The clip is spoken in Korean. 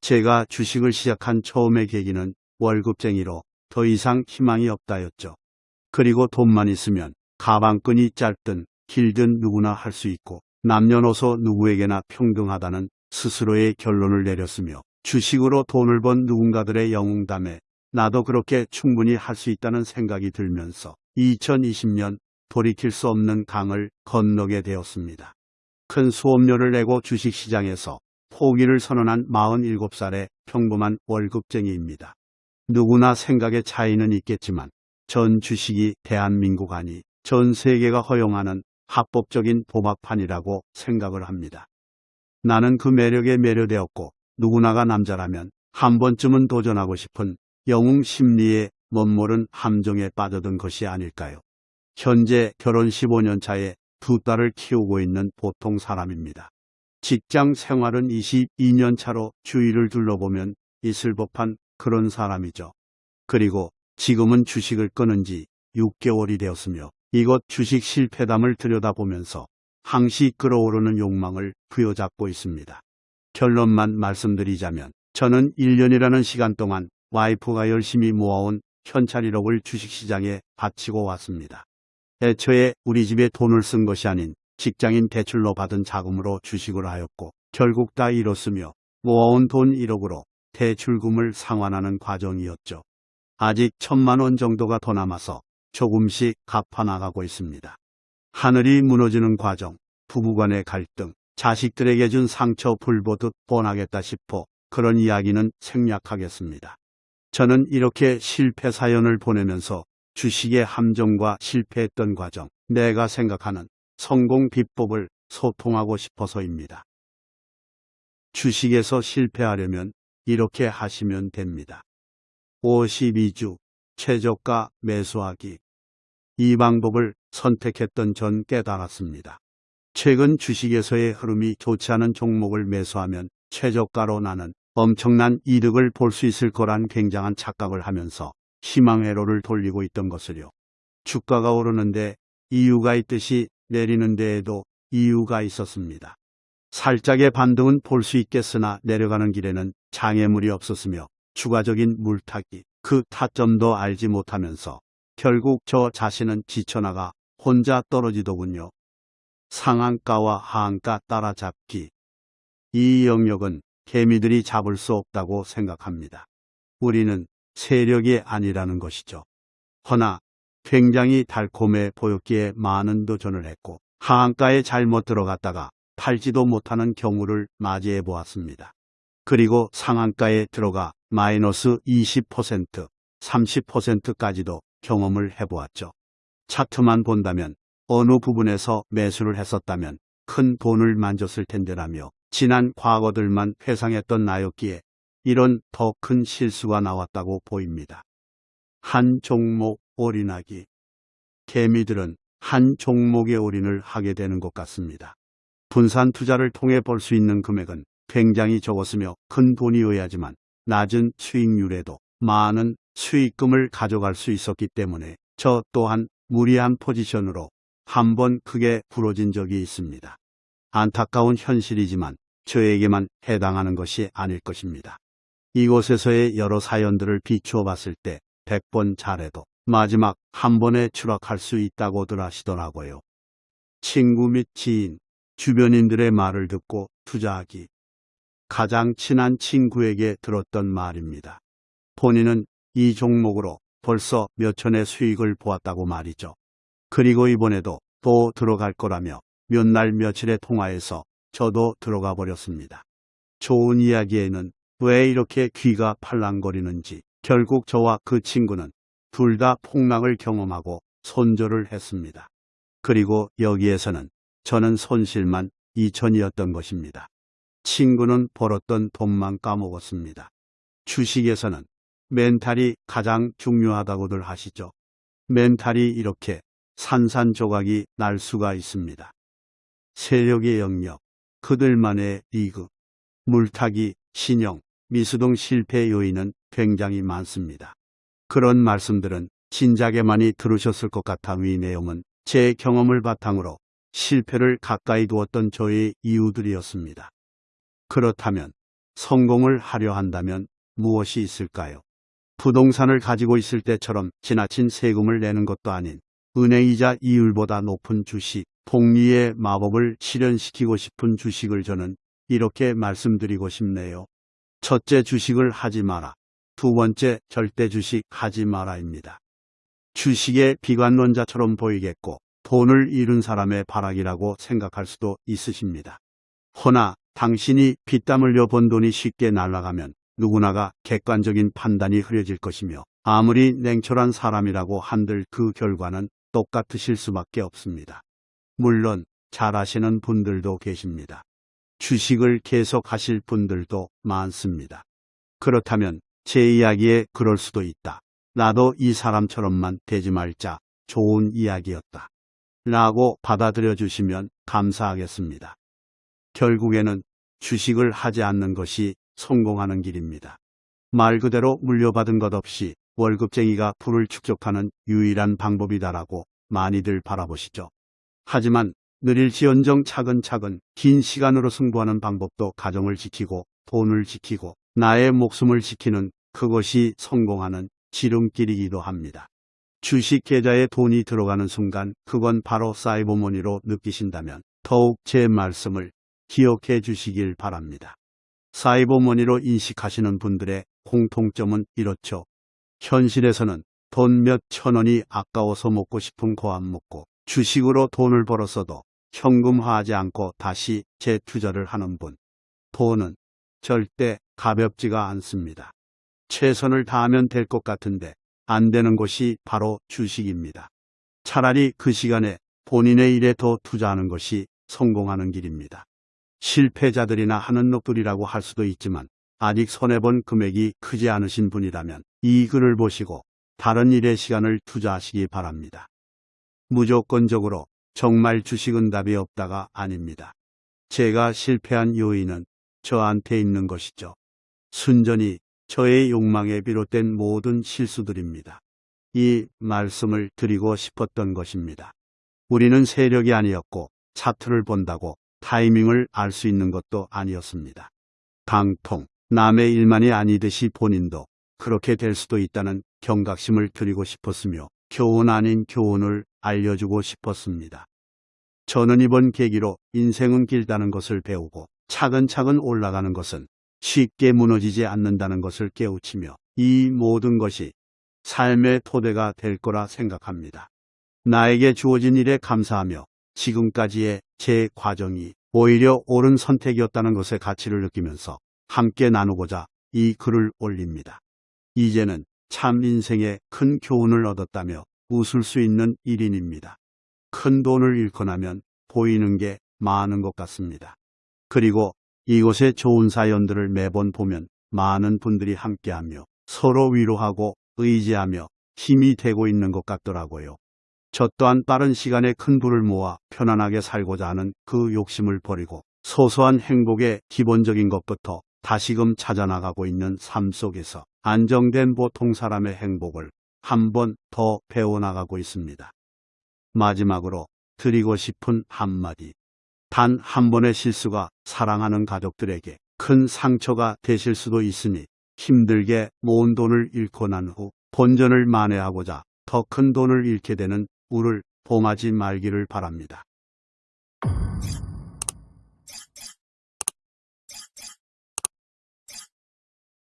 제가 주식을 시작한 처음의 계기는 월급쟁이로 더 이상 희망이 없다였죠. 그리고 돈만 있으면 가방끈이 짧든 길든 누구나 할 수 있고 남녀노소 누구에게나 평등하다는 스스로의 결론을 내렸으며 주식으로 돈을 번 누군가들의 영웅담에 나도 그렇게 충분히 할 수 있다는 생각이 들면서 2020년 돌이킬 수 없는 강을 건너게 되었습니다. 큰 수업료를 내고 주식시장에서 포기를 선언한 47살의 평범한 월급쟁이입니다. 누구나 생각의 차이는 있겠지만 전 주식이 대한민국 아니 전 세계가 허용하는 합법적인 도박판이라고 생각을 합니다. 나는 그 매력에 매료되었고 누구나가 남자라면 한 번쯤은 도전하고 싶은 영웅 심리의 멋모른 함정에 빠져든 것이 아닐까요? 현재 결혼 15년 차에 두 딸을 키우고 있는 보통 사람입니다. 직장 생활은 22년 차로 주위를 둘러보면 있을 법한 그런 사람이죠. 그리고 지금은 주식을 끊은 지 6개월이 되었으며 이곳 주식 실패담을 들여다보면서 항시 끌어오르는 욕망을 부여잡고 있습니다. 결론만 말씀드리자면 저는 1년이라는 시간 동안 와이프가 열심히 모아온 현찰 1억을 주식시장에 바치고 왔습니다. 애초에 우리 집에 돈을 쓴 것이 아닌 직장인 대출로 받은 자금으로 주식을 하였고 결국 다 잃었으며 모아온 돈 1억으로 대출금을 상환하는 과정이었죠. 아직 천만 원 정도가 더 남아서 조금씩 갚아나가고 있습니다. 하늘이 무너지는 과정, 부부간의 갈등, 자식들에게 준 상처 불보듯 뻔하겠다 싶어 그런 이야기는 생략하겠습니다. 저는 이렇게 실패 사연을 보내면서 주식의 함정과 실패했던 과정, 내가 생각하는 성공 비법을 소통하고 싶어서입니다. 주식에서 실패하려면 이렇게 하시면 됩니다. 52주 최저가 매수하기. 이 방법을 선택했던 전 깨달았습니다. 최근 주식에서의 흐름이 좋지 않은 종목을 매수하면 최저가로 나는 엄청난 이득을 볼 수 있을 거란 굉장한 착각을 하면서 희망회로를 돌리고 있던 것을요. 주가가 오르는데 이유가 있듯이 내리는 데에도 이유가 있었습니다. 살짝의 반등은 볼 수 있겠으나 내려가는 길에는 장애물이 없었으며 추가적인 물타기, 그 타점도 알지 못하면서 결국 저 자신은 지쳐나가 혼자 떨어지더군요. 상한가와 하한가 따라잡기. 이 영역은 개미들이 잡을 수 없다고 생각합니다. 우리는 세력이 아니라는 것이죠. 허나 굉장히 달콤해 보였기에 많은 도전을 했고 하한가에 잘못 들어갔다가 팔지도 못하는 경우를 맞이해 보았습니다. 그리고 상한가에 들어가 마이너스 20%, 30%까지도 경험을 해보았죠. 차트만 본다면 어느 부분에서 매수를 했었다면 큰 돈을 만졌을 텐데라며 지난 과거들만 회상했던 나였기에 이런 더 큰 실수가 나왔다고 보입니다. 한 종목 올인하기. 개미들은 한 종목에 올인을 하게 되는 것 같습니다. 분산 투자를 통해 벌 수 있는 금액은 굉장히 적었으며 큰 돈이어야지만 낮은 수익률에도 많은 수익금을 가져갈 수 있었기 때문에 저 또한 무리한 포지션으로 한 번 크게 부러진 적이 있습니다. 안타까운 현실이지만 저에게만 해당하는 것이 아닐 것입니다. 이곳에서의 여러 사연들을 비추어 봤을 때 100번 잘해도 마지막 한 번에 추락할 수 있다고들 하시더라고요. 친구 및 지인, 주변인들의 말을 듣고 투자하기. 가장 친한 친구에게 들었던 말입니다. 본인은 이 종목으로 벌써 몇 천의 수익을 보았다고 말이죠. 그리고 이번에도 또 들어갈 거라며 몇 날 며칠의 통화에서 저도 들어가 버렸습니다. 좋은 이야기에는 왜 이렇게 귀가 팔랑거리는지 결국 저와 그 친구는 둘 다 폭락을 경험하고 손절을 했습니다. 그리고 여기에서는 저는 손실만 2천이었던 것입니다. 친구는 벌었던 돈만 까먹었습니다. 주식에서는 멘탈이 가장 중요하다고들 하시죠. 멘탈이 이렇게 산산조각이 날 수가 있습니다. 세력의 영역, 그들만의 리그, 물타기, 신용, 미수 등 실패 요인은 굉장히 많습니다. 그런 말씀들은 진작에 많이 들으셨을 것 같아 위 내용은 제 경험을 바탕으로 실패를 가까이 두었던 저의 이유들이었습니다. 그렇다면 성공을 하려 한다면 무엇이 있을까요? 부동산을 가지고 있을 때처럼 지나친 세금을 내는 것도 아닌 은행이자 이율보다 높은 주식, 복리의 마법을 실현시키고 싶은 주식을 저는 이렇게 말씀드리고 싶네요. 첫째 주식을 하지 마라. 두 번째 절대 주식 하지 마라입니다. 주식의 비관론자처럼 보이겠고 돈을 잃은 사람의 발악이라고 생각할 수도 있으십니다. 허나 당신이 피땀 흘려 번 돈이 쉽게 날아가면 누구나가 객관적인 판단이 흐려질 것이며 아무리 냉철한 사람이라고 한들 그 결과는 똑같으실 수밖에 없습니다. 물론 잘 아시는 분들도 계십니다. 주식을 계속 하실 분들도 많습니다. 그렇다면 제 이야기에 그럴 수도 있다. 나도 이 사람처럼만 되지 말자. 좋은 이야기였다. 라고 받아들여 주시면 감사하겠습니다. 결국에는 주식을 하지 않는 것이 성공하는 길입니다. 말 그대로 물려받은 것 없이 월급쟁이가 부를 축적하는 유일한 방법이다라고 많이들 바라보시죠. 하지만 느릴지언정 차근차근 긴 시간으로 승부하는 방법도 가정을 지키고 돈을 지키고 나의 목숨을 지키는 그것이 성공하는 지름길이기도 합니다. 주식 계좌에 돈이 들어가는 순간 그건 바로 사이버머니로 느끼신다면 더욱 제 말씀을 기억해 주시길 바랍니다. 사이버머니로 인식하시는 분들의 공통점은 이렇죠. 현실에서는 돈 몇 천 원이 아까워서 먹고 싶은 거안 먹고 주식으로 돈을 벌었어도 현금화하지 않고 다시 재투자를 하는 분. 돈은 절대 가볍지가 않습니다. 최선을 다하면 될 것 같은데 안 되는 것이 바로 주식입니다. 차라리 그 시간에 본인의 일에 더 투자하는 것이 성공하는 길입니다. 실패자들이나 하는 놈들이라고 할 수도 있지만 아직 손해본 금액이 크지 않으신 분이라면 이 글을 보시고 다른 일에 시간을 투자하시기 바랍니다. 무조건적으로 정말 주식은 답이 없다가 아닙니다. 제가 실패한 요인은 저한테 있는 것이죠. 순전히 저의 욕망에 비롯된 모든 실수들입니다. 이 말씀을 드리고 싶었던 것입니다. 우리는 세력이 아니었고 차트를 본다고 타이밍을 알 수 있는 것도 아니었습니다. 강통, 남의 일만이 아니듯이 본인도 그렇게 될 수도 있다는 경각심을 드리고 싶었으며 교훈 아닌 교훈을 알려주고 싶었습니다. 저는 이번 계기로 인생은 길다는 것을 배우고 차근차근 올라가는 것은 쉽게 무너지지 않는다는 것을 깨우치며 이 모든 것이 삶의 토대가 될 거라 생각합니다. 나에게 주어진 일에 감사하며 지금까지의 제 과정이 오히려 옳은 선택이었다는 것의 가치를 느끼면서 함께 나누고자 이 글을 올립니다. 이제는 참 인생에 큰 교훈을 얻었다며 웃을 수 있는 일인입니다. 큰 돈을 잃고 나면 보이는 게 많은 것 같습니다. 그리고 이곳의 좋은 사연들을 매번 보면 많은 분들이 함께하며 서로 위로하고 의지하며 힘이 되고 있는 것 같더라고요. 저 또한 빠른 시간에 큰 부를 모아 편안하게 살고자 하는 그 욕심을 버리고 소소한 행복의 기본적인 것부터 다시금 찾아나가고 있는 삶 속에서 안정된 보통 사람의 행복을 한 번 더 배워나가고 있습니다. 마지막으로 드리고 싶은 한마디. 단 한 번의 실수가 사랑하는 가족들에게 큰 상처가 되실 수도 있으니 힘들게 모은 돈을 잃고 난 후 본전을 만회하고자 더 큰 돈을 잃게 되는 우를 범하지 말기를 바랍니다.